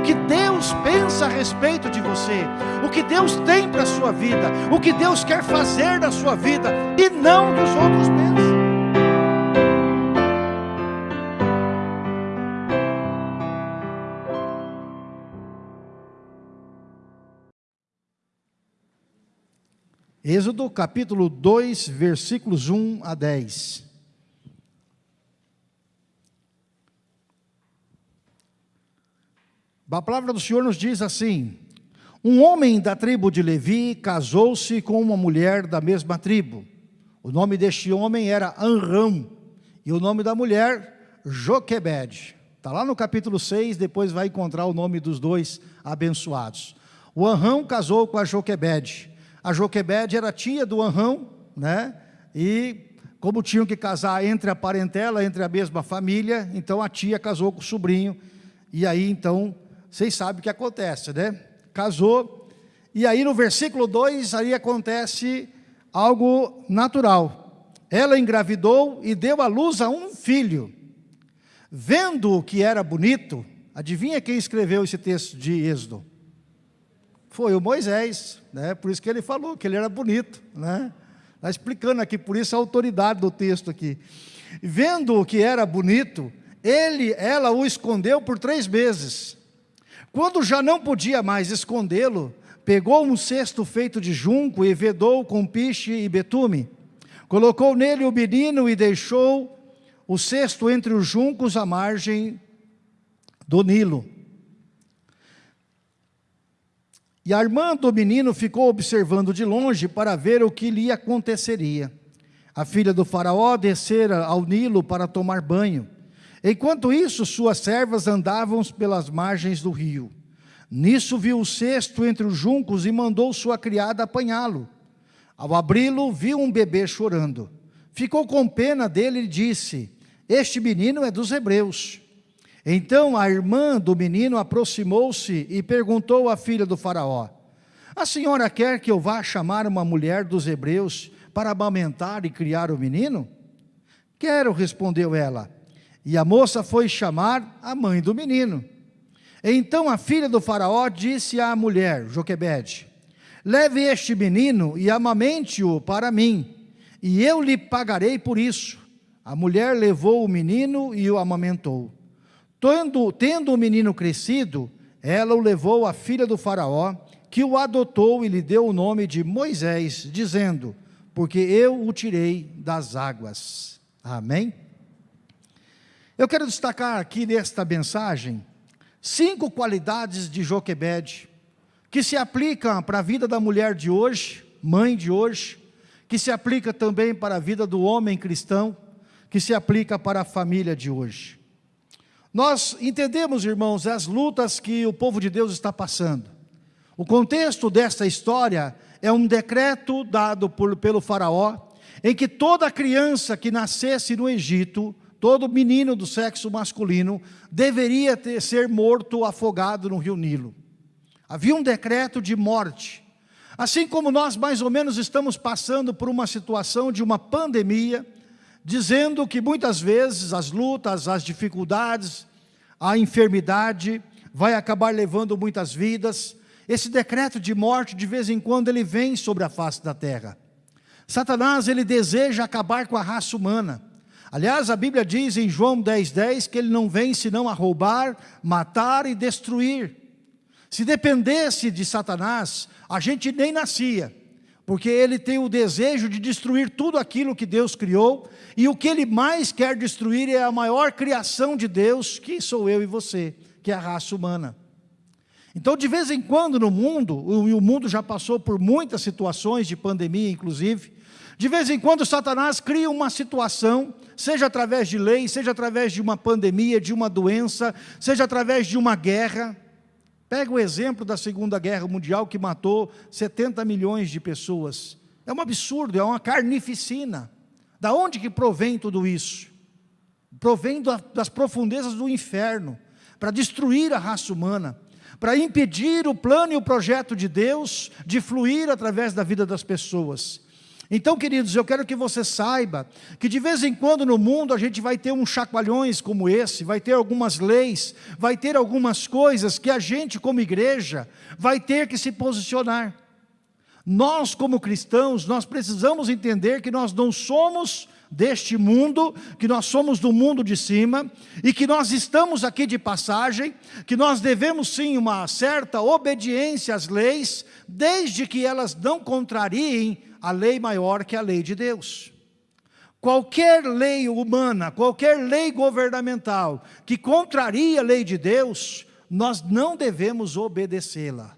o que Deus pensa a respeito de você, o que Deus tem para a sua vida, o que Deus quer fazer na sua vida, e não dos outros pensam. Êxodo capítulo 2, versículos 1 a 10. A palavra do Senhor nos diz assim: Um homem da tribo de Levi casou-se com uma mulher da mesma tribo. O nome deste homem era Anrão, e o nome da mulher, Joquebed. Está lá no capítulo 6, depois vai encontrar o nome dos dois abençoados. O Anrão casou com a Joquebed. A Joquebede era tia do Anrão, né? E como tinham que casar entre a parentela, entre a mesma família, então a tia casou com o sobrinho. E aí então, vocês sabem o que acontece, né? Casou. E aí no versículo 2 aí acontece algo natural. Ela engravidou e deu à luz a um filho. Vendo que era bonito, adivinha quem escreveu esse texto de Êxodo? Foi o Moisés, né? por isso que ele falou que ele era bonito. Né? Está explicando aqui, por isso a autoridade do texto aqui. Vendo que era bonito, ele, ela o escondeu por três meses. Quando já não podia mais escondê-lo, pegou um cesto feito de junco e vedou com piche e betume. Colocou nele o menino e deixou o cesto entre os juncos à margem do Nilo. E a irmã do menino ficou observando de longe para ver o que lhe aconteceria. A filha do faraó descera ao Nilo para tomar banho. Enquanto isso, suas servas andavam pelas margens do rio. Nisso viu o cesto entre os juncos e mandou sua criada apanhá-lo. Ao abri-lo, viu um bebê chorando. Ficou com pena dele e disse, este menino é dos hebreus. Então a irmã do menino aproximou-se e perguntou à filha do faraó, a senhora quer que eu vá chamar uma mulher dos hebreus para amamentar e criar o menino? Quero, respondeu ela. E a moça foi chamar a mãe do menino. Então a filha do faraó disse à mulher, Joquebede, leve este menino e amamente-o para mim, e eu lhe pagarei por isso. A mulher levou o menino e o amamentou. Tendo, tendo o menino crescido, ela o levou à filha do faraó, que o adotou e lhe deu o nome de Moisés, dizendo, porque eu o tirei das águas. Amém? Eu quero destacar aqui nesta mensagem, cinco qualidades de Joquebede, que se aplicam para a vida da mulher de hoje, mãe de hoje, que se aplica também para a vida do homem cristão, que se aplica para a família de hoje. Nós entendemos, irmãos, as lutas que o povo de Deus está passando. O contexto desta história é um decreto dado por, pelo faraó, em que toda criança que nascesse no Egito, todo menino do sexo masculino, deveria ter, ser morto afogado no rio Nilo. Havia um decreto de morte. Assim como nós mais ou menos estamos passando por uma situação de uma pandemia, dizendo que muitas vezes as lutas, as dificuldades, a enfermidade vai acabar levando muitas vidas. Esse decreto de morte, de vez em quando, ele vem sobre a face da terra. Satanás, ele deseja acabar com a raça humana. Aliás, a Bíblia diz em João 10,10 10, que ele não vem senão a roubar, matar e destruir. Se dependesse de Satanás, a gente nem nascia porque ele tem o desejo de destruir tudo aquilo que Deus criou, e o que ele mais quer destruir é a maior criação de Deus, que sou eu e você, que é a raça humana. Então, de vez em quando no mundo, e o mundo já passou por muitas situações de pandemia, inclusive, de vez em quando Satanás cria uma situação, seja através de lei, seja através de uma pandemia, de uma doença, seja através de uma guerra, Pega o exemplo da Segunda Guerra Mundial que matou 70 milhões de pessoas. É um absurdo, é uma carnificina. Da onde que provém tudo isso? Provém das profundezas do inferno, para destruir a raça humana, para impedir o plano e o projeto de Deus de fluir através da vida das pessoas. Então, queridos, eu quero que você saiba que de vez em quando no mundo a gente vai ter uns chacoalhões como esse, vai ter algumas leis, vai ter algumas coisas que a gente como igreja vai ter que se posicionar. Nós como cristãos, nós precisamos entender que nós não somos deste mundo, que nós somos do mundo de cima e que nós estamos aqui de passagem, que nós devemos sim uma certa obediência às leis, desde que elas não contrariem a lei maior que a lei de Deus. Qualquer lei humana, qualquer lei governamental que contraria a lei de Deus, nós não devemos obedecê-la.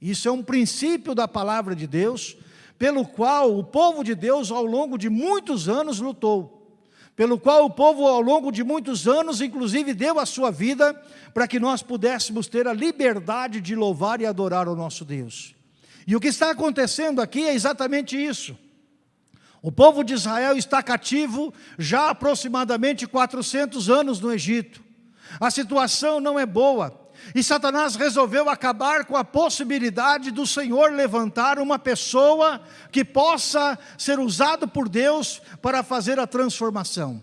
Isso é um princípio da palavra de Deus, pelo qual o povo de Deus ao longo de muitos anos lutou. Pelo qual o povo ao longo de muitos anos, inclusive, deu a sua vida para que nós pudéssemos ter a liberdade de louvar e adorar o nosso Deus. E o que está acontecendo aqui é exatamente isso. O povo de Israel está cativo já há aproximadamente 400 anos no Egito. A situação não é boa. E Satanás resolveu acabar com a possibilidade do Senhor levantar uma pessoa que possa ser usado por Deus para fazer a transformação.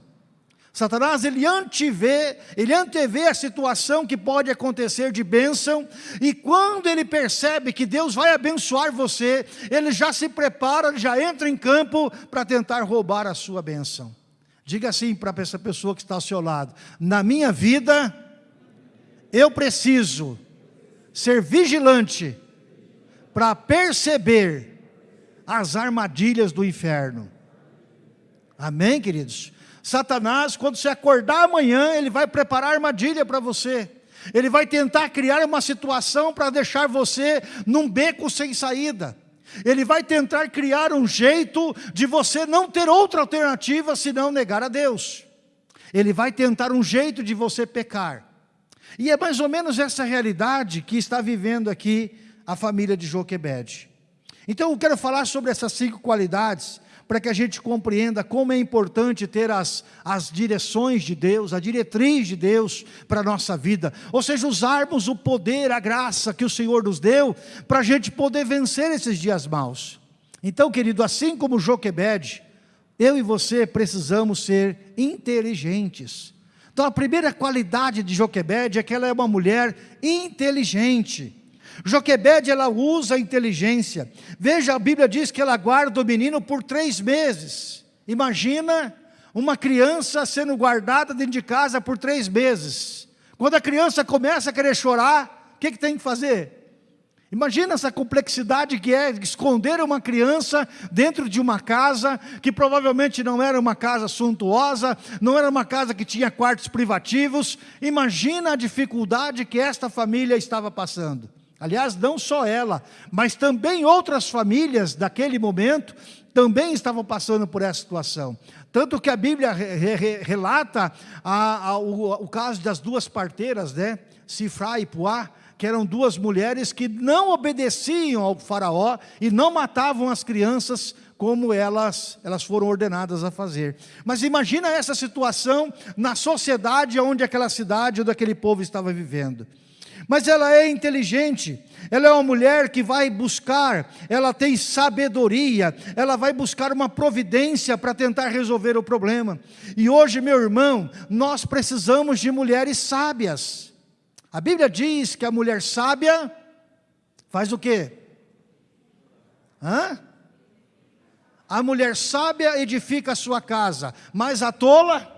Satanás, ele antevê, ele antevê a situação que pode acontecer de bênção, e quando ele percebe que Deus vai abençoar você, ele já se prepara, já entra em campo para tentar roubar a sua bênção. Diga assim para essa pessoa que está ao seu lado, na minha vida, eu preciso ser vigilante para perceber as armadilhas do inferno. Amém, queridos? Satanás, quando você acordar amanhã, ele vai preparar armadilha para você. Ele vai tentar criar uma situação para deixar você num beco sem saída. Ele vai tentar criar um jeito de você não ter outra alternativa senão negar a Deus. Ele vai tentar um jeito de você pecar. E é mais ou menos essa realidade que está vivendo aqui a família de Joquebede. Então eu quero falar sobre essas cinco qualidades para que a gente compreenda como é importante ter as, as direções de Deus, a diretriz de Deus para a nossa vida. Ou seja, usarmos o poder, a graça que o Senhor nos deu, para a gente poder vencer esses dias maus. Então, querido, assim como Joquebede, eu e você precisamos ser inteligentes. Então a primeira qualidade de Joquebede é que ela é uma mulher inteligente. Joquebede, ela usa a inteligência. Veja, a Bíblia diz que ela guarda o menino por três meses. Imagina uma criança sendo guardada dentro de casa por três meses. Quando a criança começa a querer chorar, o que, que tem que fazer? Imagina essa complexidade que é esconder uma criança dentro de uma casa que provavelmente não era uma casa suntuosa, não era uma casa que tinha quartos privativos. Imagina a dificuldade que esta família estava passando. Aliás, não só ela, mas também outras famílias daquele momento também estavam passando por essa situação. Tanto que a Bíblia re, re, relata a, a, o, o, caso das duas parteiras, né? Sifra e Puá, que eram duas mulheres que não obedeciam ao faraó e não matavam as crianças como elas, elas foram ordenadas a fazer. Mas imagina essa situação na sociedade onde aquela cidade ou daquele povo estava vivendo. Mas ela é inteligente, ela é uma mulher que vai buscar, ela tem sabedoria, ela vai buscar uma providência para tentar resolver o problema. E hoje, meu irmão, nós precisamos de mulheres sábias. A Bíblia diz que a mulher sábia faz o quê? Hã? A mulher sábia edifica a sua casa, mas a tola,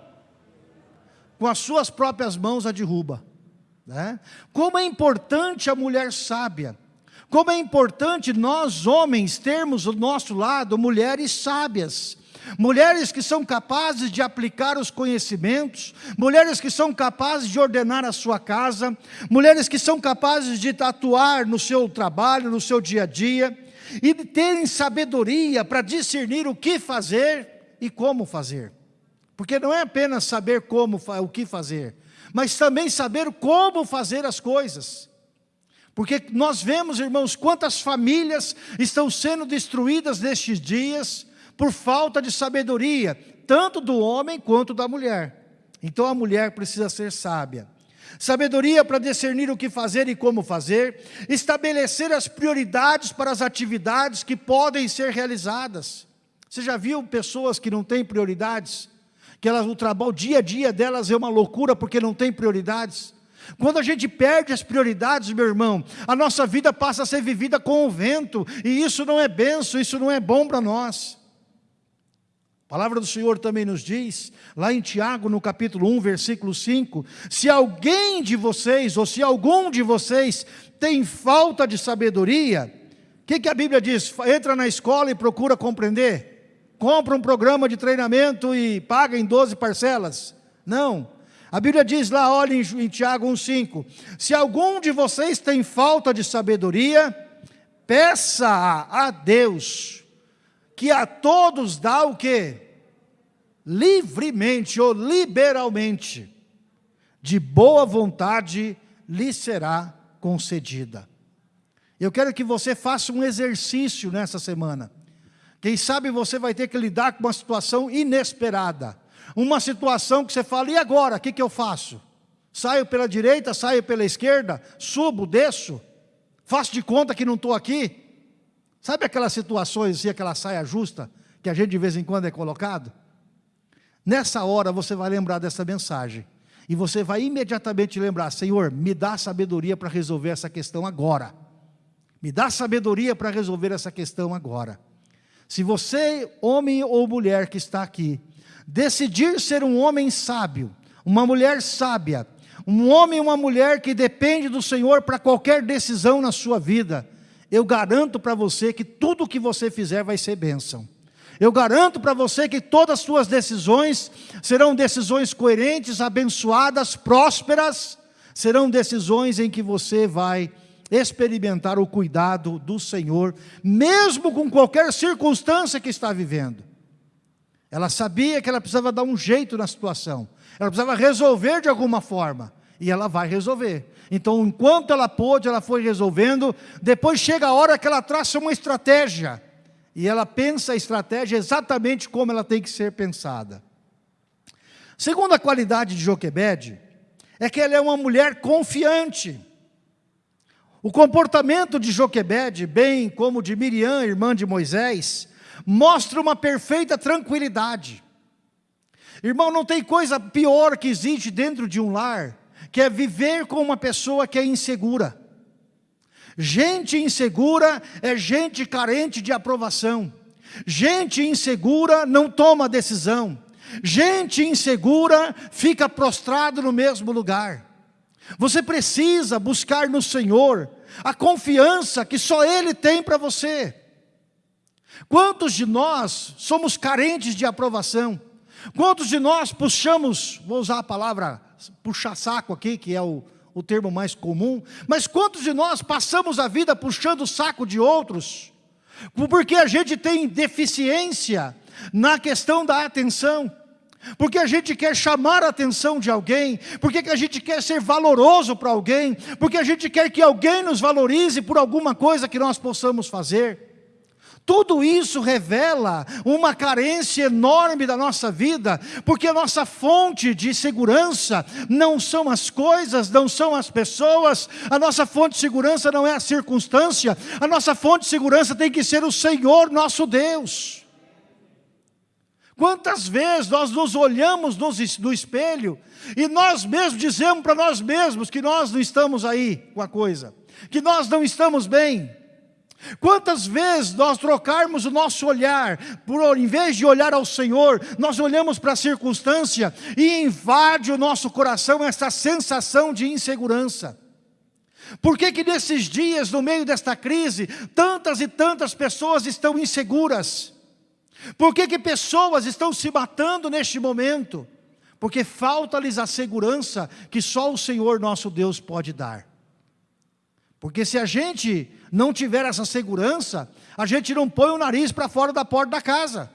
com as suas próprias mãos, a derruba. Né? Como é importante a mulher sábia, como é importante nós homens termos do nosso lado mulheres sábias, mulheres que são capazes de aplicar os conhecimentos, mulheres que são capazes de ordenar a sua casa, mulheres que são capazes de atuar no seu trabalho, no seu dia a dia, e de terem sabedoria para discernir o que fazer e como fazer. Porque não é apenas saber como, o que fazer, mas também saber como fazer as coisas. Porque nós vemos, irmãos, quantas famílias estão sendo destruídas nestes dias por falta de sabedoria, tanto do homem quanto da mulher. Então a mulher precisa ser sábia. Sabedoria para discernir o que fazer e como fazer, estabelecer as prioridades para as atividades que podem ser realizadas. Você já viu pessoas que não têm prioridades? Que elas, o trabalho, o dia a dia delas é uma loucura porque não tem prioridades? Quando a gente perde as prioridades, meu irmão, a nossa vida passa a ser vivida com o vento, e isso não é benção, isso não é bom para nós. A palavra do Senhor também nos diz, lá em Tiago, no capítulo 1, versículo 5, se alguém de vocês, ou se algum de vocês tem falta de sabedoria, o que, que a Bíblia diz? Entra na escola e procura compreender compra um programa de treinamento e paga em 12 parcelas. Não. A Bíblia diz lá, olha em, em Tiago 1,5: Se algum de vocês tem falta de sabedoria, peça a Deus, que a todos dá o que? Livremente ou liberalmente, de boa vontade lhe será concedida. Eu quero que você faça um exercício nessa semana. Quem sabe você vai ter que lidar com uma situação inesperada. Uma situação que você fala, e agora, o que, que eu faço? Saio pela direita, saio pela esquerda, subo, desço, faço de conta que não estou aqui. Sabe aquelas situações assim, aquela saia justa, que a gente de vez em quando é colocado? Nessa hora você vai lembrar dessa mensagem. E você vai imediatamente lembrar, Senhor, me dá sabedoria para resolver essa questão agora. Me dá sabedoria para resolver essa questão agora. Se você, homem ou mulher que está aqui, decidir ser um homem sábio, uma mulher sábia, um homem ou uma mulher que depende do Senhor para qualquer decisão na sua vida, eu garanto para você que tudo que você fizer vai ser bênção. Eu garanto para você que todas as suas decisões serão decisões coerentes, abençoadas, prósperas, serão decisões em que você vai experimentar o cuidado do Senhor, mesmo com qualquer circunstância que está vivendo. Ela sabia que ela precisava dar um jeito na situação, ela precisava resolver de alguma forma, e ela vai resolver. Então, enquanto ela pôde, ela foi resolvendo, depois chega a hora que ela traça uma estratégia, e ela pensa a estratégia exatamente como ela tem que ser pensada. Segunda qualidade de Joquebede, é que ela é uma mulher confiante, o comportamento de Joquebede, bem como de Miriam, irmã de Moisés, mostra uma perfeita tranquilidade. Irmão, não tem coisa pior que existe dentro de um lar, que é viver com uma pessoa que é insegura. Gente insegura é gente carente de aprovação. Gente insegura não toma decisão. Gente insegura fica prostrado no mesmo lugar. Você precisa buscar no Senhor a confiança que só Ele tem para você. Quantos de nós somos carentes de aprovação? Quantos de nós puxamos, vou usar a palavra puxar saco aqui, que é o, o termo mais comum, mas quantos de nós passamos a vida puxando o saco de outros? Porque a gente tem deficiência na questão da atenção porque a gente quer chamar a atenção de alguém, porque a gente quer ser valoroso para alguém, porque a gente quer que alguém nos valorize por alguma coisa que nós possamos fazer. Tudo isso revela uma carência enorme da nossa vida, porque a nossa fonte de segurança não são as coisas, não são as pessoas, a nossa fonte de segurança não é a circunstância, a nossa fonte de segurança tem que ser o Senhor nosso Deus. Quantas vezes nós nos olhamos no espelho e nós mesmos dizemos para nós mesmos que nós não estamos aí com a coisa, que nós não estamos bem. Quantas vezes nós trocarmos o nosso olhar, por em vez de olhar ao Senhor, nós olhamos para a circunstância e invade o nosso coração essa sensação de insegurança. Por que que nesses dias, no meio desta crise, tantas e tantas pessoas estão inseguras? Por que, que pessoas estão se matando neste momento? Porque falta-lhes a segurança que só o Senhor nosso Deus pode dar. Porque se a gente não tiver essa segurança, a gente não põe o nariz para fora da porta da casa.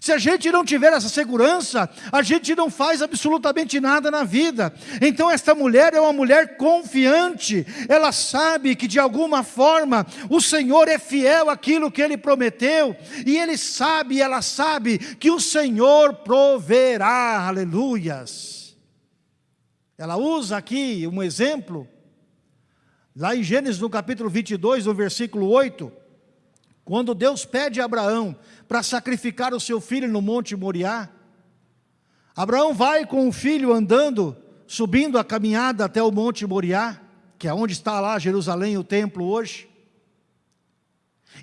Se a gente não tiver essa segurança, a gente não faz absolutamente nada na vida. Então esta mulher é uma mulher confiante, ela sabe que de alguma forma o Senhor é fiel àquilo que Ele prometeu, e Ele sabe, ela sabe que o Senhor proverá, aleluias. Ela usa aqui um exemplo, lá em Gênesis no capítulo 22, no versículo 8, quando Deus pede a Abraão para sacrificar o seu filho no Monte Moriá, Abraão vai com o filho andando, subindo a caminhada até o Monte Moriá, que é onde está lá Jerusalém, o templo hoje.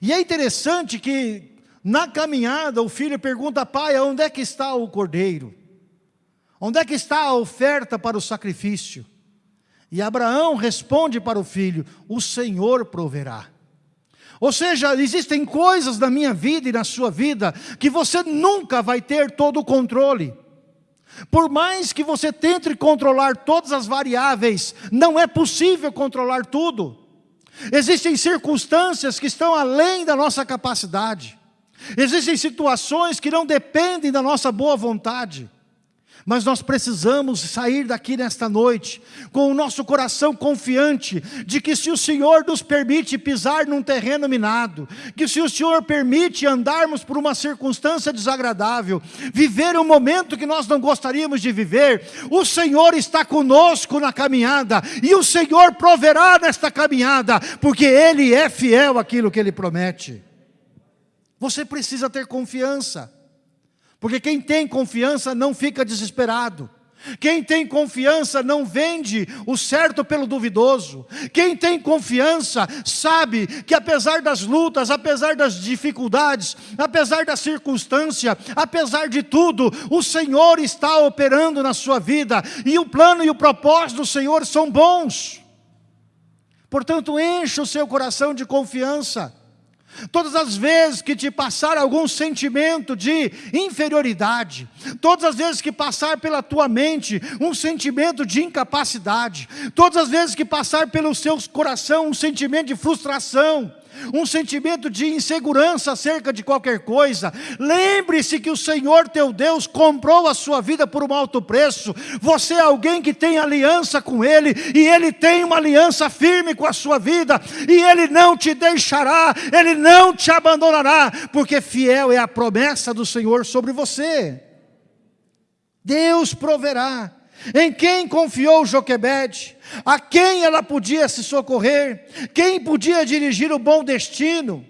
E é interessante que na caminhada o filho pergunta, pai, onde é que está o cordeiro? Onde é que está a oferta para o sacrifício? E Abraão responde para o filho, o Senhor proverá. Ou seja, existem coisas na minha vida e na sua vida que você nunca vai ter todo o controle. Por mais que você tente controlar todas as variáveis, não é possível controlar tudo. Existem circunstâncias que estão além da nossa capacidade. Existem situações que não dependem da nossa boa vontade. Mas nós precisamos sair daqui nesta noite com o nosso coração confiante de que se o Senhor nos permite pisar num terreno minado, que se o Senhor permite andarmos por uma circunstância desagradável, viver um momento que nós não gostaríamos de viver, o Senhor está conosco na caminhada e o Senhor proverá nesta caminhada, porque Ele é fiel àquilo que Ele promete. Você precisa ter confiança. Porque quem tem confiança não fica desesperado. Quem tem confiança não vende o certo pelo duvidoso. Quem tem confiança sabe que apesar das lutas, apesar das dificuldades, apesar da circunstância, apesar de tudo, o Senhor está operando na sua vida e o plano e o propósito do Senhor são bons. Portanto, encha o seu coração de confiança. Todas as vezes que te passar algum sentimento de inferioridade, todas as vezes que passar pela tua mente um sentimento de incapacidade, todas as vezes que passar pelo seu coração um sentimento de frustração, um sentimento de insegurança acerca de qualquer coisa, lembre-se que o Senhor teu Deus comprou a sua vida por um alto preço, você é alguém que tem aliança com Ele, e Ele tem uma aliança firme com a sua vida, e Ele não te deixará, Ele não te abandonará, porque fiel é a promessa do Senhor sobre você. Deus proverá. Em quem confiou Joquebede? A quem ela podia se socorrer? Quem podia dirigir o bom destino?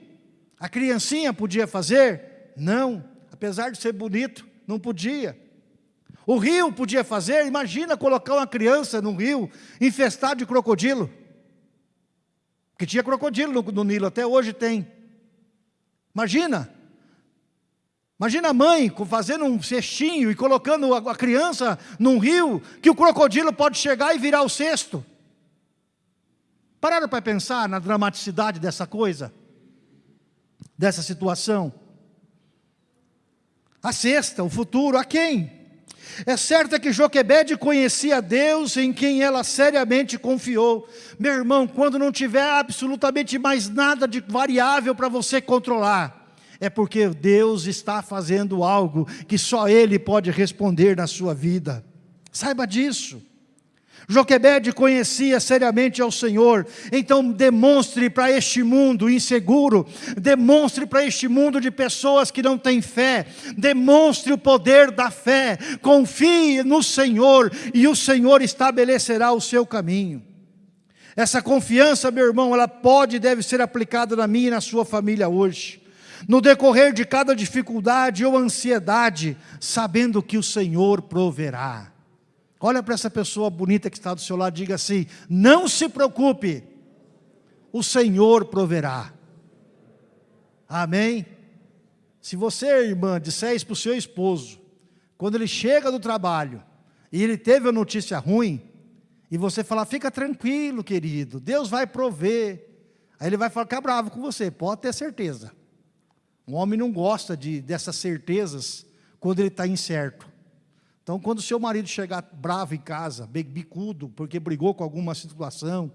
A criancinha podia fazer? Não, apesar de ser bonito, não podia. O rio podia fazer? Imagina colocar uma criança num rio infestado de crocodilo. Que tinha crocodilo no, no Nilo, até hoje tem. Imagina, Imagina a mãe fazendo um cestinho e colocando a criança num rio que o crocodilo pode chegar e virar o cesto. Pararam para pensar na dramaticidade dessa coisa? Dessa situação? A sexta, o futuro, a quem? É certo que Joquebede conhecia Deus em quem ela seriamente confiou. Meu irmão, quando não tiver absolutamente mais nada de variável para você controlar, é porque Deus está fazendo algo que só Ele pode responder na sua vida. Saiba disso. Joquebede conhecia seriamente ao Senhor, então demonstre para este mundo inseguro, demonstre para este mundo de pessoas que não têm fé, demonstre o poder da fé, confie no Senhor e o Senhor estabelecerá o seu caminho. Essa confiança, meu irmão, ela pode e deve ser aplicada na minha e na sua família hoje no decorrer de cada dificuldade ou ansiedade, sabendo que o Senhor proverá. Olha para essa pessoa bonita que está do seu lado, diga assim: não se preocupe, o Senhor proverá. Amém? Se você, irmã, disser isso para o seu esposo, quando ele chega do trabalho e ele teve a notícia ruim, e você falar, fica tranquilo, querido, Deus vai prover. Aí ele vai ficar bravo com você, pode ter certeza. Um homem não gosta de, dessas certezas quando ele está incerto. Então, quando o seu marido chegar bravo em casa, bicudo, porque brigou com alguma situação,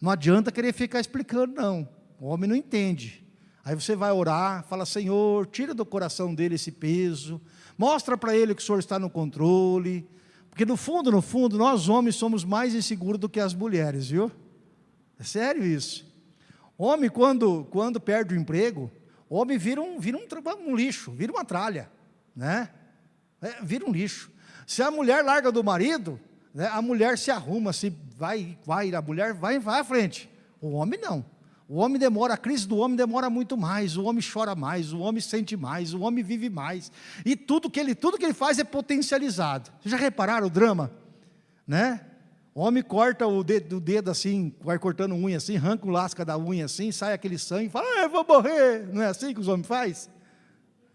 não adianta querer ficar explicando, não. O homem não entende. Aí você vai orar, fala, Senhor, tira do coração dele esse peso, mostra para ele que o Senhor está no controle, porque no fundo, no fundo, nós homens somos mais inseguros do que as mulheres, viu? É sério isso. Homem, quando, quando perde o emprego, o homem vira um, vira um, um lixo, vira uma tralha, né? É, vira um lixo. Se a mulher larga do marido, né, a mulher se arruma, se vai, vai, a mulher vai, vai à frente. O homem não. O homem demora, a crise do homem demora muito mais, o homem chora mais, o homem sente mais, o homem vive mais. E tudo que ele, tudo que ele faz é potencializado. Vocês já repararam o drama? Né? O homem corta o dedo, o dedo assim, vai cortando unha assim, arranca o lasca da unha assim, sai aquele sangue, fala, ah, eu vou morrer. Não é assim que os homens fazem?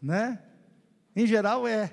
Né? Em geral é.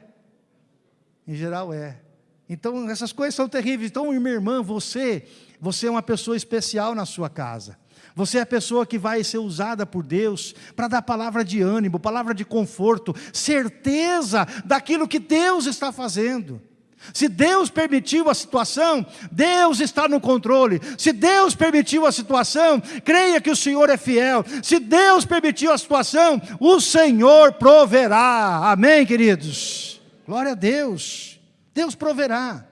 Em geral é. Então essas coisas são terríveis. Então, minha irmã, você, você é uma pessoa especial na sua casa. Você é a pessoa que vai ser usada por Deus para dar palavra de ânimo, palavra de conforto, certeza daquilo que Deus está fazendo. Se Deus permitiu a situação, Deus está no controle. Se Deus permitiu a situação, creia que o Senhor é fiel. Se Deus permitiu a situação, o Senhor proverá. Amém, queridos? Glória a Deus. Deus proverá.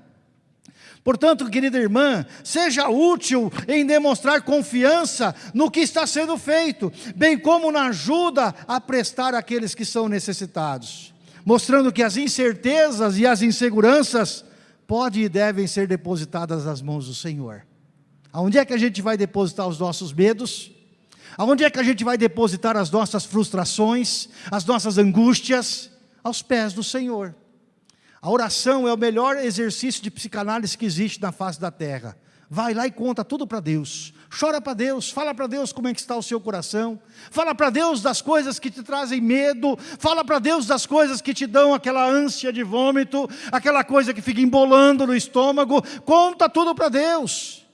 Portanto, querida irmã, seja útil em demonstrar confiança no que está sendo feito, bem como na ajuda a prestar àqueles que são necessitados, mostrando que as incertezas e as inseguranças podem e devem ser depositadas nas mãos do Senhor. Aonde é que a gente vai depositar os nossos medos? Aonde é que a gente vai depositar as nossas frustrações, as nossas angústias? Aos pés do Senhor. A oração é o melhor exercício de psicanálise que existe na face da terra. Vai lá e conta tudo para Deus. Chora para Deus, fala para Deus como é que está o seu coração. Fala para Deus das coisas que te trazem medo. Fala para Deus das coisas que te dão aquela ânsia de vômito, aquela coisa que fica embolando no estômago. Conta tudo para Deus.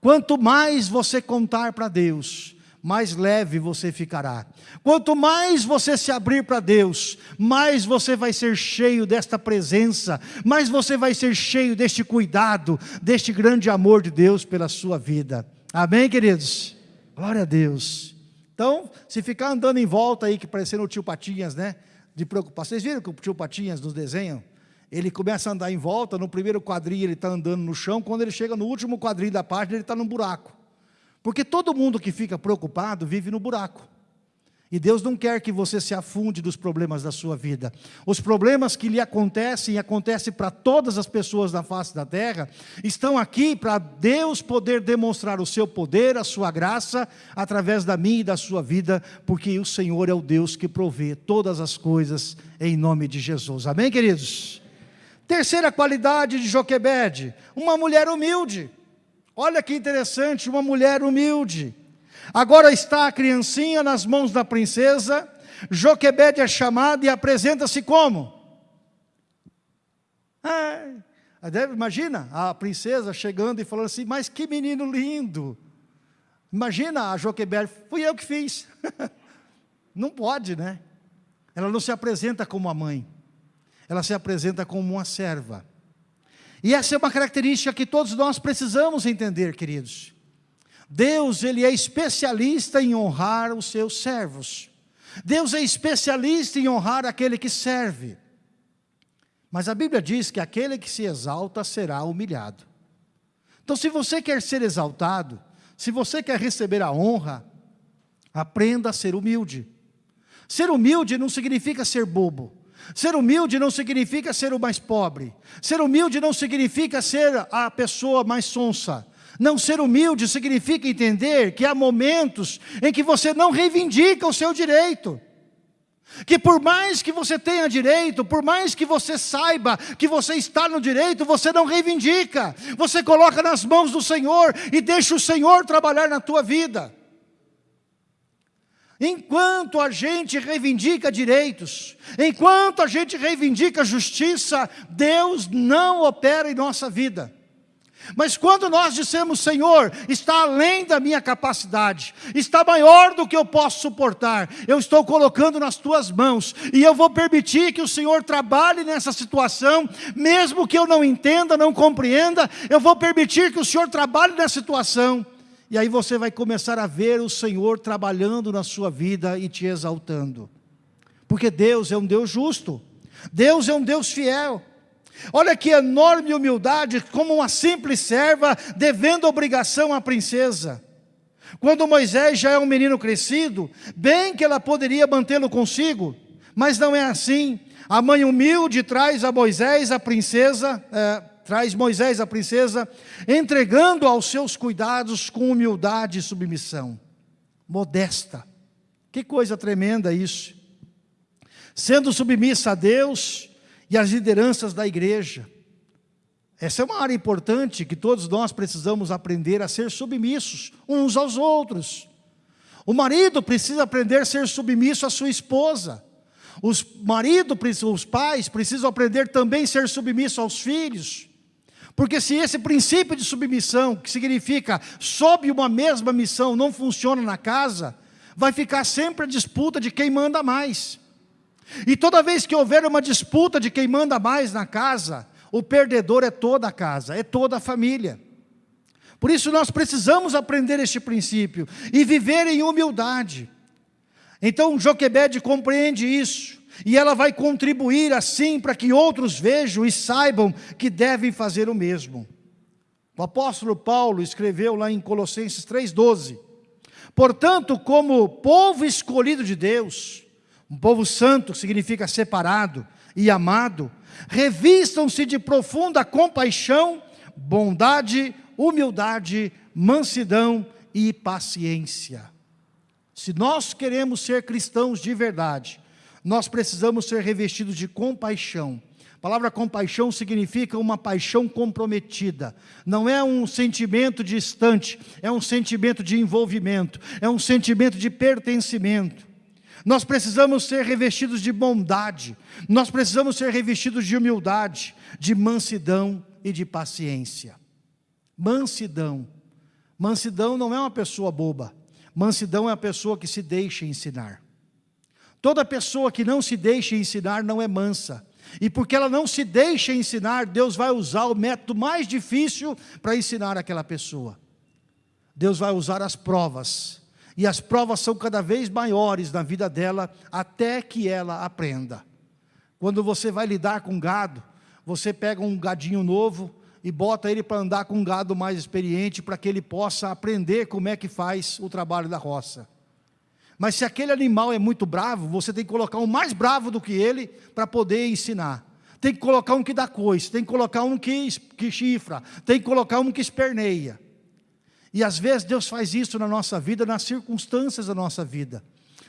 Quanto mais você contar para Deus, mais leve você ficará. Quanto mais você se abrir para Deus, mais você vai ser cheio desta presença, mais você vai ser cheio deste cuidado, deste grande amor de Deus pela sua vida. Amém, queridos? Glória a Deus. Então, se ficar andando em volta aí, que parecendo o tio Patinhas, né? De preocupação. Vocês viram que o tio Patinhas nos desenham? Ele começa a andar em volta, no primeiro quadrinho ele está andando no chão, quando ele chega no último quadrinho da página, ele está num buraco. Porque todo mundo que fica preocupado vive no buraco. E Deus não quer que você se afunde dos problemas da sua vida. Os problemas que lhe acontecem e acontecem para todas as pessoas na face da terra, estão aqui para Deus poder demonstrar o seu poder, a sua graça, através da minha e da sua vida, porque o Senhor é o Deus que provê todas as coisas em nome de Jesus. Amém, queridos? Terceira qualidade de Joquebede, uma mulher humilde. Olha que interessante, uma mulher humilde. Agora está a criancinha nas mãos da princesa, Joquebede é chamada e apresenta-se como? Ah, deve, imagina a princesa chegando e falando assim, mas que menino lindo. Imagina a Joquebede, fui eu que fiz. não pode, né? Ela não se apresenta como a mãe, ela se apresenta como uma serva. E essa é uma característica que todos nós precisamos entender, queridos. Deus, Ele é especialista em honrar os seus servos. Deus é especialista em honrar aquele que serve. Mas a Bíblia diz que aquele que se exalta será humilhado. Então, se você quer ser exaltado, se você quer receber a honra, aprenda a ser humilde. Ser humilde não significa ser bobo. Ser humilde não significa ser o mais pobre. Ser humilde não significa ser a pessoa mais sonsa. Não ser humilde significa entender que há momentos em que você não reivindica o seu direito. Que por mais que você tenha direito, por mais que você saiba que você está no direito, você não reivindica. Você coloca nas mãos do Senhor e deixa o Senhor trabalhar na tua vida. Enquanto a gente reivindica direitos, enquanto a gente reivindica justiça, Deus não opera em nossa vida. Mas quando nós dissemos, Senhor, está além da minha capacidade, está maior do que eu posso suportar, eu estou colocando nas tuas mãos, e eu vou permitir que o Senhor trabalhe nessa situação, mesmo que eu não entenda, não compreenda, eu vou permitir que o Senhor trabalhe nessa situação, e aí você vai começar a ver o Senhor trabalhando na sua vida e te exaltando. Porque Deus é um Deus justo. Deus é um Deus fiel. Olha que enorme humildade, como uma simples serva, devendo obrigação à princesa. Quando Moisés já é um menino crescido, bem que ela poderia mantê-lo consigo, mas não é assim. A mãe humilde traz a Moisés, a princesa, é, traz Moisés a princesa, entregando aos seus cuidados com humildade e submissão. modesta. Que coisa tremenda isso. Sendo submissa a Deus e às lideranças da igreja. Essa é uma área importante que todos nós precisamos aprender a ser submissos uns aos outros. O marido precisa aprender a ser submisso à sua esposa. Os maridos, os pais precisam aprender também a ser submissos aos filhos. Porque se esse princípio de submissão, que significa sob uma mesma missão, não funciona na casa, vai ficar sempre a disputa de quem manda mais. E toda vez que houver uma disputa de quem manda mais na casa, o perdedor é toda a casa, é toda a família. Por isso nós precisamos aprender este princípio e viver em humildade. Então Joquebede compreende isso. E ela vai contribuir assim para que outros vejam e saibam que devem fazer o mesmo. O apóstolo Paulo escreveu lá em Colossenses 3,12: Portanto, como povo escolhido de Deus, um povo santo, que significa separado e amado, revistam-se de profunda compaixão, bondade, humildade, mansidão e paciência. Se nós queremos ser cristãos de verdade, nós precisamos ser revestidos de compaixão. A palavra compaixão significa uma paixão comprometida. Não é um sentimento distante, é um sentimento de envolvimento, é um sentimento de pertencimento. Nós precisamos ser revestidos de bondade, nós precisamos ser revestidos de humildade, de mansidão e de paciência. Mansidão. Mansidão não é uma pessoa boba. Mansidão é a pessoa que se deixa ensinar. Toda pessoa que não se deixa ensinar não é mansa. E porque ela não se deixa ensinar, Deus vai usar o método mais difícil para ensinar aquela pessoa. Deus vai usar as provas. E as provas são cada vez maiores na vida dela, até que ela aprenda. Quando você vai lidar com gado, você pega um gadinho novo e bota ele para andar com um gado mais experiente, para que ele possa aprender como é que faz o trabalho da roça. Mas se aquele animal é muito bravo, você tem que colocar um mais bravo do que ele para poder ensinar. Tem que colocar um que dá coice, tem que colocar um que, que chifra, tem que colocar um que esperneia. E às vezes Deus faz isso na nossa vida, nas circunstâncias da nossa vida.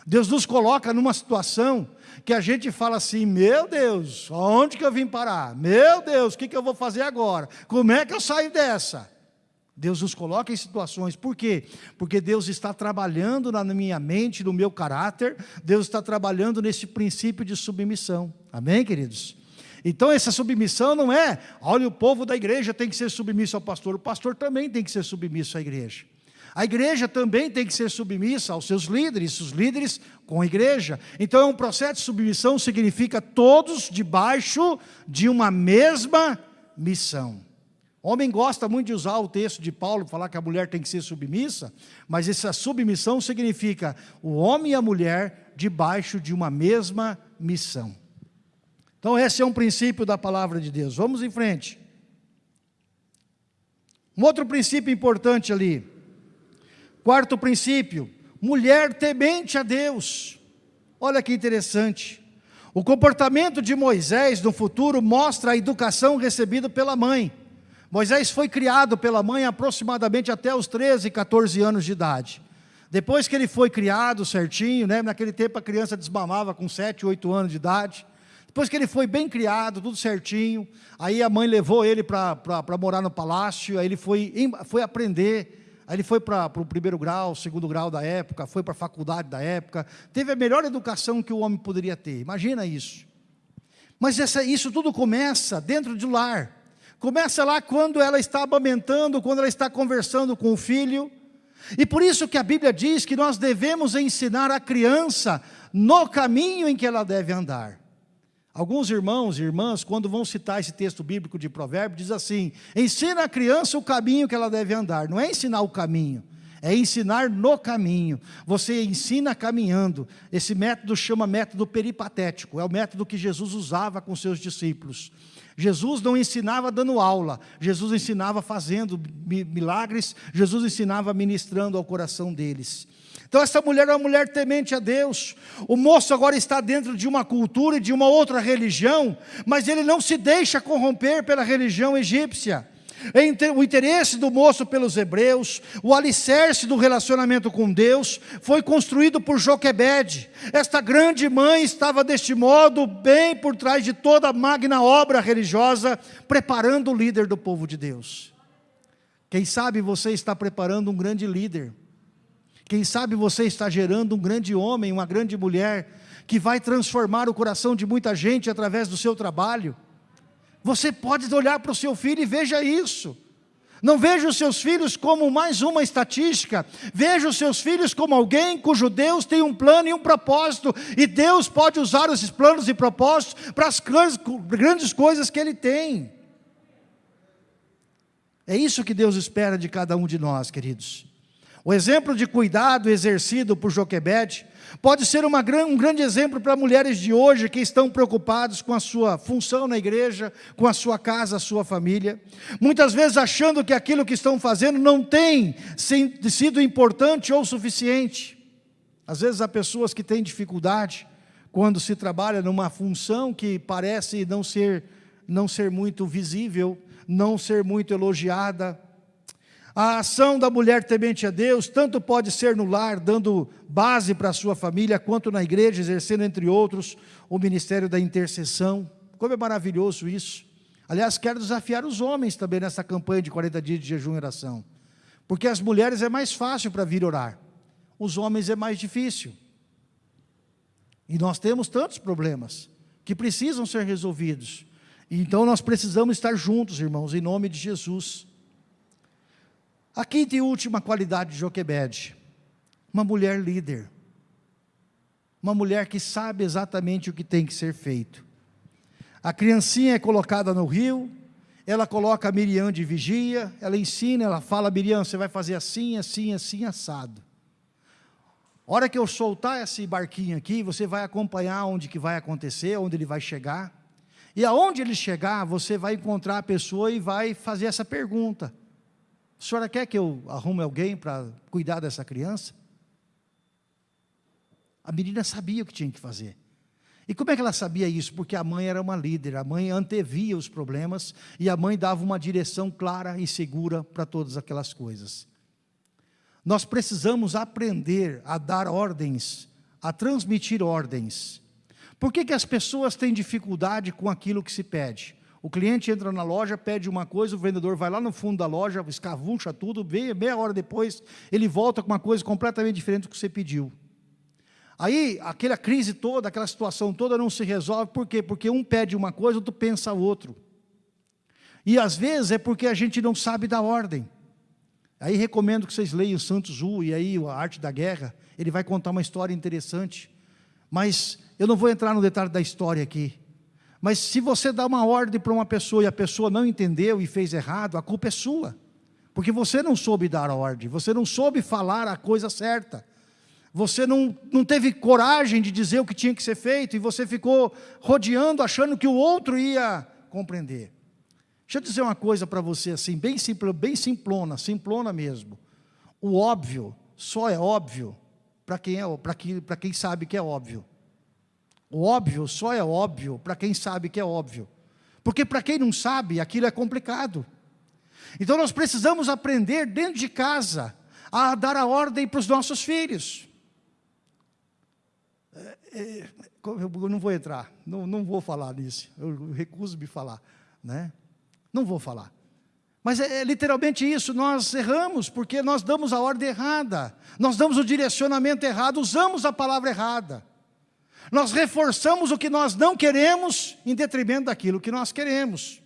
Deus nos coloca numa situação que a gente fala assim, meu Deus, onde que eu vim parar? Meu Deus, o que, que eu vou fazer agora? Como é que eu saio dessa? Deus nos coloca em situações, por quê? Porque Deus está trabalhando na minha mente, no meu caráter, Deus está trabalhando nesse princípio de submissão, amém queridos? Então essa submissão não é, olha o povo da igreja tem que ser submisso ao pastor, o pastor também tem que ser submisso à igreja. A igreja também tem que ser submissa aos seus líderes, os líderes com a igreja. Então é um processo de submissão, significa todos debaixo de uma mesma missão. Homem gosta muito de usar o texto de Paulo, falar que a mulher tem que ser submissa, mas essa submissão significa o homem e a mulher debaixo de uma mesma missão. Então esse é um princípio da palavra de Deus. Vamos em frente. Um outro princípio importante ali. Quarto princípio, mulher temente a Deus. Olha que interessante. O comportamento de Moisés no futuro mostra a educação recebida pela mãe. Moisés foi criado pela mãe aproximadamente até os 13, 14 anos de idade. Depois que ele foi criado certinho, né, naquele tempo a criança desmamava com 7, 8 anos de idade. Depois que ele foi bem criado, tudo certinho, aí a mãe levou ele para morar no palácio, aí ele foi, foi aprender, aí ele foi para o primeiro grau, segundo grau da época, foi para a faculdade da época, teve a melhor educação que o homem poderia ter, imagina isso. Mas essa, isso tudo começa dentro do lar. Começa lá quando ela está amamentando, quando ela está conversando com o filho. E por isso que a Bíblia diz que nós devemos ensinar a criança no caminho em que ela deve andar. Alguns irmãos e irmãs, quando vão citar esse texto bíblico de provérbio, diz assim, ensina a criança o caminho que ela deve andar. Não é ensinar o caminho, é ensinar no caminho. Você ensina caminhando. Esse método chama método peripatético, é o método que Jesus usava com seus discípulos. Jesus não ensinava dando aula, Jesus ensinava fazendo milagres, Jesus ensinava ministrando ao coração deles. Então essa mulher é uma mulher temente a Deus. O moço agora está dentro de uma cultura e de uma outra religião, mas ele não se deixa corromper pela religião egípcia. o interesse do moço pelos hebreus, o alicerce do relacionamento com Deus, foi construído por Joquebede. Esta grande mãe estava deste modo, bem por trás de toda a magna obra religiosa, preparando o líder do povo de Deus. Quem sabe você está preparando um grande líder. Quem sabe você está gerando um grande homem, uma grande mulher, que vai transformar o coração de muita gente através do seu trabalho. Você pode olhar para o seu filho e veja isso. Não veja os seus filhos como mais uma estatística. Veja os seus filhos como alguém cujo Deus tem um plano e um propósito. E Deus pode usar esses planos e propósitos para as grandes coisas que Ele tem. É isso que Deus espera de cada um de nós, queridos. O exemplo de cuidado exercido por Joquebede pode ser uma, um grande exemplo para mulheres de hoje que estão preocupadas com a sua função na igreja, com a sua casa, a sua família. Muitas vezes achando que aquilo que estão fazendo não tem sido importante ou suficiente. Às vezes há pessoas que têm dificuldade quando se trabalha numa função que parece não ser, não ser muito visível, não ser muito elogiada, a ação da mulher temente a Deus, tanto pode ser no lar, dando base para a sua família, quanto na igreja, exercendo, entre outros, o ministério da intercessão. Como é maravilhoso isso. Aliás, quero desafiar os homens também nessa campanha de 40 dias de jejum e oração. Porque as mulheres é mais fácil para vir orar. Os homens é mais difícil. E nós temos tantos problemas que precisam ser resolvidos. Então nós precisamos estar juntos, irmãos, em nome de Jesus. A quinta e última qualidade de Joquebede, uma mulher líder, uma mulher que sabe exatamente o que tem que ser feito. A criancinha é colocada no rio, ela coloca a Miriam de vigia, ela ensina, ela fala, Miriam, você vai fazer assim, assim, assim, assado. Hora que eu soltar esse barquinho aqui, você vai acompanhar onde que vai acontecer, onde ele vai chegar. E aonde ele chegar, você vai encontrar a pessoa e vai fazer essa pergunta. A senhora quer que eu arrume alguém para cuidar dessa criança? A menina sabia o que tinha que fazer. E como é que ela sabia isso? Porque a mãe era uma líder, a mãe antevia os problemas e a mãe dava uma direção clara e segura para todas aquelas coisas. Nós precisamos aprender a dar ordens, a transmitir ordens. Por que, que as pessoas têm dificuldade com aquilo que se pede? O cliente entra na loja, pede uma coisa, o vendedor vai lá no fundo da loja, escavuncha tudo, meia, meia hora depois, ele volta com uma coisa completamente diferente do que você pediu. Aí, aquela crise toda, aquela situação toda não se resolve, por quê? Porque um pede uma coisa, outro pensa outro. E às vezes é porque a gente não sabe da ordem. Aí recomendo que vocês leiam Santos Zu e aí a Arte da Guerra, ele vai contar uma história interessante. Mas eu não vou entrar no detalhe da história aqui. Mas se você dá uma ordem para uma pessoa e a pessoa não entendeu e fez errado, a culpa é sua. Porque você não soube dar a ordem, você não soube falar a coisa certa. Você não, não teve coragem de dizer o que tinha que ser feito e você ficou rodeando, achando que o outro ia compreender. Deixa eu dizer uma coisa para você assim, bem, bem simplona, simplona mesmo. O óbvio só é óbvio para quem, é, quem, quem sabe que é óbvio. O óbvio só é óbvio para quem sabe que é óbvio. Porque para quem não sabe, aquilo é complicado. Então nós precisamos aprender dentro de casa a dar a ordem para os nossos filhos. É, é, eu não vou entrar, não, não vou falar nisso, eu recuso me falar, né? Não vou falar. Mas é, é literalmente isso, nós erramos porque nós damos a ordem errada, nós damos o direcionamento errado, usamos a palavra errada. Nós reforçamos o que nós não queremos em detrimento daquilo que nós queremos.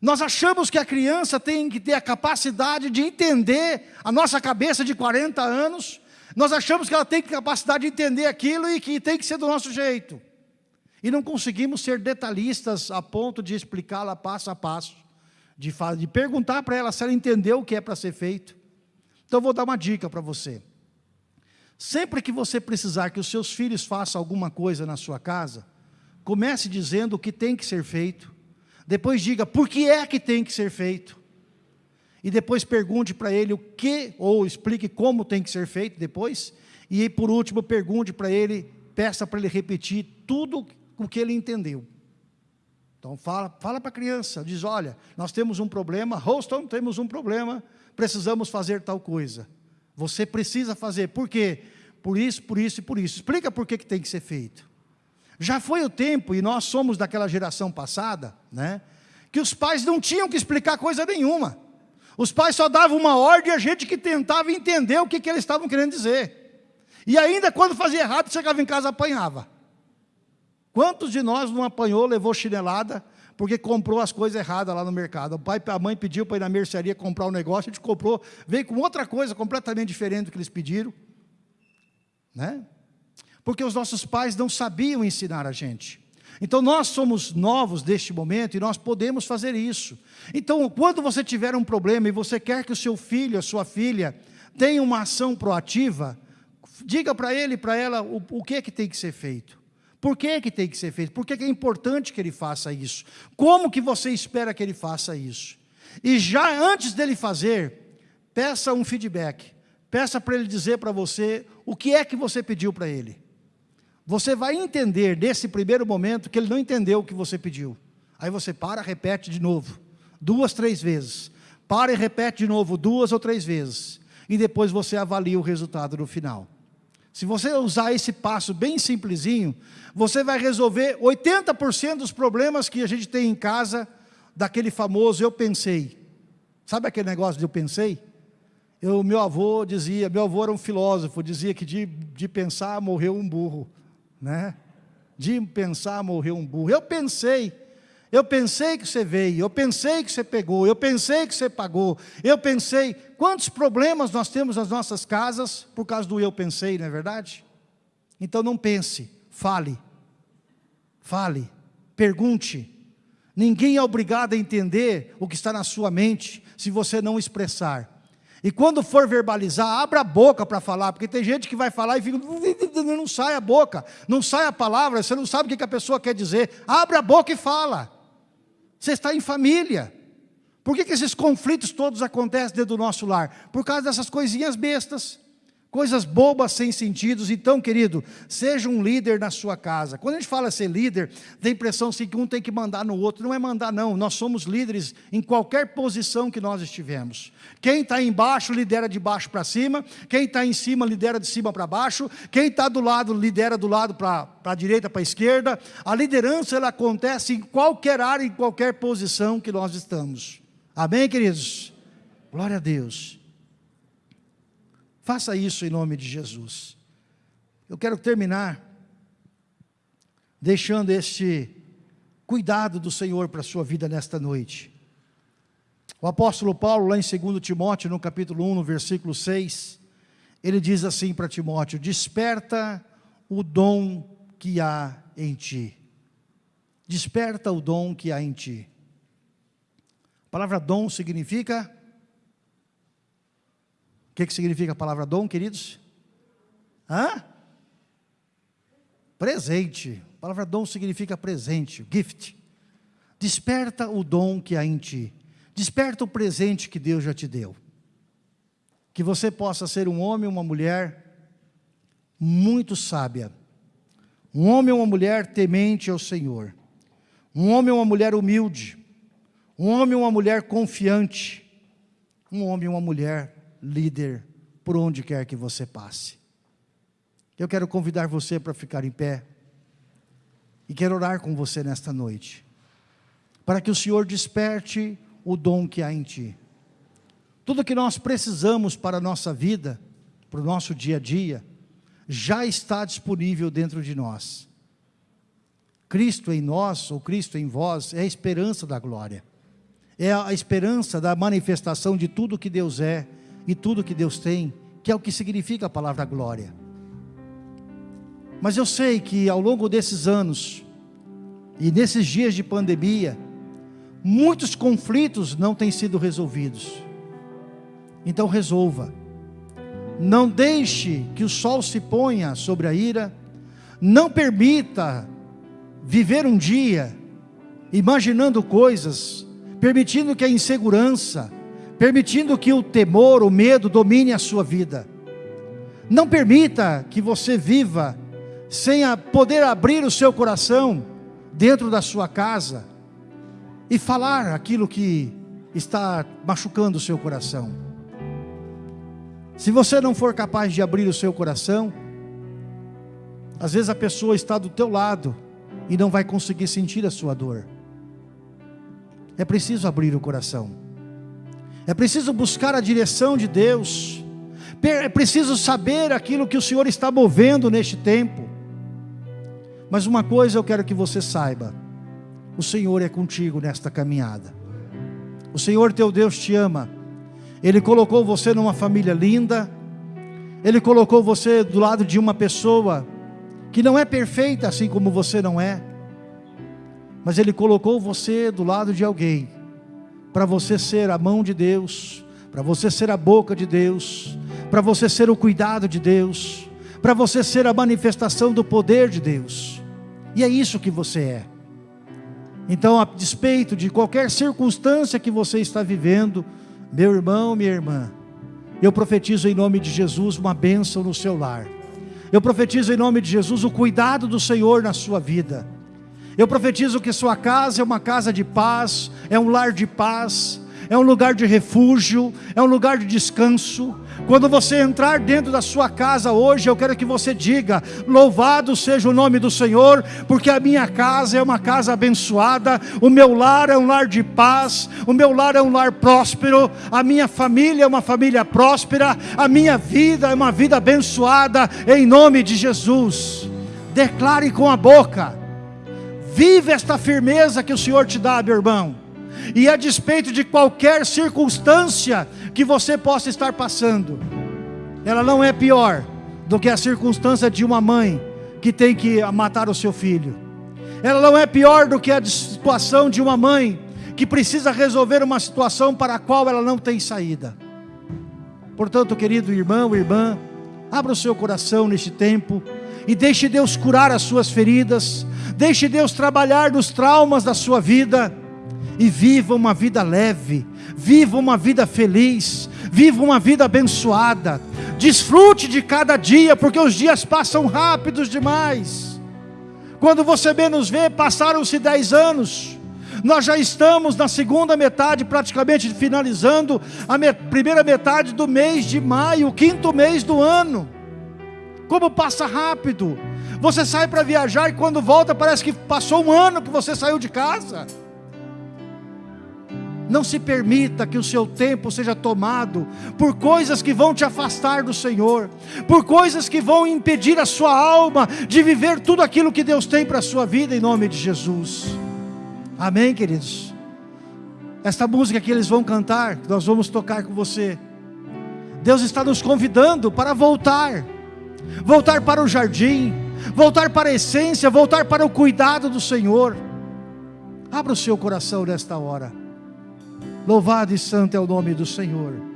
Nós achamos que a criança tem que ter a capacidade de entender a nossa cabeça de 40 anos, nós achamos que ela tem capacidade de entender aquilo e que tem que ser do nosso jeito. E não conseguimos ser detalhistas a ponto de explicá-la passo a passo, de, de perguntar para ela se ela entendeu o que é para ser feito. Então, vou dar uma dica para você. Sempre que você precisar que os seus filhos façam alguma coisa na sua casa, comece dizendo o que tem que ser feito, depois diga por que é que tem que ser feito, e depois pergunte para ele o que, ou explique como tem que ser feito depois, e por último pergunte para ele, peça para ele repetir tudo o que ele entendeu. Então fala, fala para a criança, diz, olha, nós temos um problema, Houston, temos um problema, precisamos fazer tal coisa. Você precisa fazer, por quê? Por isso, por isso e por isso. Explica por que, que tem que ser feito. Já foi o tempo, e nós somos daquela geração passada, né? Que os pais não tinham que explicar coisa nenhuma. Os pais só davam uma ordem a gente que tentava entender o que, que eles estavam querendo dizer. E ainda quando fazia errado, chegava em casa apanhava. Quantos de nós não apanhou, levou chinelada, porque comprou as coisas erradas lá no mercado? O pai, a mãe pediu para ir na mercearia comprar um negócio, a gente comprou, veio com outra coisa completamente diferente do que eles pediram. Né? Porque os nossos pais não sabiam ensinar a gente. Então nós somos novos deste momento e nós podemos fazer isso. Então, quando você tiver um problema e você quer que o seu filho, a sua filha, tenha uma ação proativa, diga para ele e para ela o, o que é que tem que ser feito. Por que, que tem que ser feito? Por que, que é importante que ele faça isso? Como que você espera que ele faça isso? E já antes dele fazer, peça um feedback. Peça para ele dizer para você o que é que você pediu para ele. Você vai entender nesse primeiro momento que ele não entendeu o que você pediu. Aí você para, repete de novo, duas, três vezes. Para e repete de novo, duas ou três vezes. E depois você avalia o resultado no final. Se você usar esse passo bem simplesinho, você vai resolver 80% dos problemas que a gente tem em casa, daquele famoso eu pensei. Sabe aquele negócio de eu pensei? Eu, meu avô dizia, meu avô era um filósofo, dizia que de, de pensar morreu um burro, né? De pensar morreu um burro. Eu pensei, eu pensei que você veio, eu pensei que você pegou, eu pensei que você pagou, eu pensei. Quantos problemas nós temos nas nossas casas por causa do eu pensei, não é verdade? Então não pense, fale, fale, pergunte. Ninguém é obrigado a entender o que está na sua mente se você não expressar. E quando for verbalizar, abra a boca para falar, porque tem gente que vai falar e fica, não sai a boca, não sai a palavra, você não sabe o que a pessoa quer dizer. Abre a boca e fala. Você está em família. Por que, que esses conflitos todos acontecem dentro do nosso lar? Por causa dessas coisinhas bestas. Coisas bobas sem sentidos. Então, querido, seja um líder na sua casa. Quando a gente fala ser líder, tem a impressão assim, que um tem que mandar no outro. Não é mandar, não. Nós somos líderes em qualquer posição que nós estivermos. Quem está embaixo, lidera de baixo para cima. Quem está em cima, lidera de cima para baixo. Quem está do lado, lidera do lado para a direita, para a esquerda. A liderança, ela acontece em qualquer área, em qualquer posição que nós estamos. Amém, queridos? Glória a Deus. Faça isso em nome de Jesus. Eu quero terminar deixando este cuidado do Senhor para a sua vida nesta noite. O apóstolo Paulo, lá em 2 Timóteo, no capítulo 1, no versículo 6, ele diz assim para Timóteo: Desperta o dom que há em ti. Desperta o dom que há em ti. A palavra dom significa que, que significa a palavra dom, queridos? Hã? Presente. A palavra dom significa presente, gift. Desperta o dom que há em ti. Desperta o presente que Deus já te deu. Que você possa ser um homem ou uma mulher muito sábia. Um homem ou uma mulher temente ao Senhor. Um homem ou uma mulher humilde. Um homem ou uma mulher confiante. Um homem ou uma mulher líder por onde quer que você passe. Eu quero convidar você para ficar em pé e quero orar com você nesta noite, para que o Senhor desperte o dom que há em ti. Tudo que nós precisamos para a nossa vida, para o nosso dia a dia, já está disponível dentro de nós. Cristo em nós, ou Cristo em vós, é a esperança da glória. É a esperança da manifestação de tudo que Deus é e tudo que Deus tem, que é o que significa a palavra glória. Mas eu sei que ao longo desses anos, e nesses dias de pandemia, muitos conflitos não têm sido resolvidos. Então resolva. Não deixe que o sol se ponha sobre a ira. Não permita viver um dia imaginando coisas, permitindo que a insegurança, permitindo que o temor, o medo domine a sua vida. Não permita que você viva sem poder abrir o seu coração dentro da sua casa e falar aquilo que está machucando o seu coração. Se você não for capaz de abrir o seu coração, às vezes a pessoa está do teu lado e não vai conseguir sentir a sua dor. É preciso abrir o coração. É preciso buscar a direção de Deus. É preciso saber aquilo que o Senhor está movendo neste tempo. Mas uma coisa eu quero que você saiba: o Senhor é contigo nesta caminhada. O Senhor teu Deus te ama. Ele colocou você numa família linda. Ele colocou você do lado de uma pessoa que não é perfeita assim como você não é. Mas ele colocou você do lado de alguém para você ser a mão de Deus, para você ser a boca de Deus, para você ser o cuidado de Deus, para você ser a manifestação do poder de Deus. E é isso que você é. Então, a despeito de qualquer circunstância que você está vivendo, meu irmão, minha irmã, eu profetizo em nome de Jesus uma bênção no seu lar. Eu profetizo em nome de Jesus o cuidado do Senhor na sua vida. Eu profetizo que sua casa é uma casa de paz, é um lar de paz, é um lugar de refúgio, é um lugar de descanso. Quando você entrar dentro da sua casa hoje, eu quero que você diga: Louvado seja o nome do Senhor, porque a minha casa é uma casa abençoada, o meu lar é um lar de paz, o meu lar é um lar próspero, a minha família é uma família próspera, a minha vida é uma vida abençoada, em nome de Jesus. Declare com a boca, vive esta firmeza que o Senhor te dá, meu irmão e a despeito de qualquer circunstância que você possa estar passando, ela não é pior do que a circunstância de uma mãe que tem que matar o seu filho. Ela não é pior do que a situação de uma mãe que precisa resolver uma situação para a qual ela não tem saída. Portanto, querido irmão, irmã, abra o seu coração neste tempo e deixe Deus curar as suas feridas, deixe Deus trabalhar nos traumas da sua vida e viva uma vida leve, viva uma vida feliz, viva uma vida abençoada. Desfrute de cada dia, porque os dias passam rápidos demais. Quando você menos vê, passaram-se dez anos. Nós já estamos na segunda metade, praticamente finalizando a me primeira metade do mês de maio, quinto mês do ano. Como passa rápido! Você sai para viajar e quando volta parece que passou um ano que você saiu de casa. Não se permita que o seu tempo seja tomado por coisas que vão te afastar do Senhor, por coisas que vão impedir a sua alma de viver tudo aquilo que Deus tem para a sua vida, em nome de Jesus. Amém, queridos? Esta música que eles vão cantar, nós vamos tocar com você. Deus está nos convidando para voltar, voltar para o jardim, voltar para a essência, voltar para o cuidado do Senhor. Abra o seu coração nesta hora. Louvado e santo é o nome do Senhor.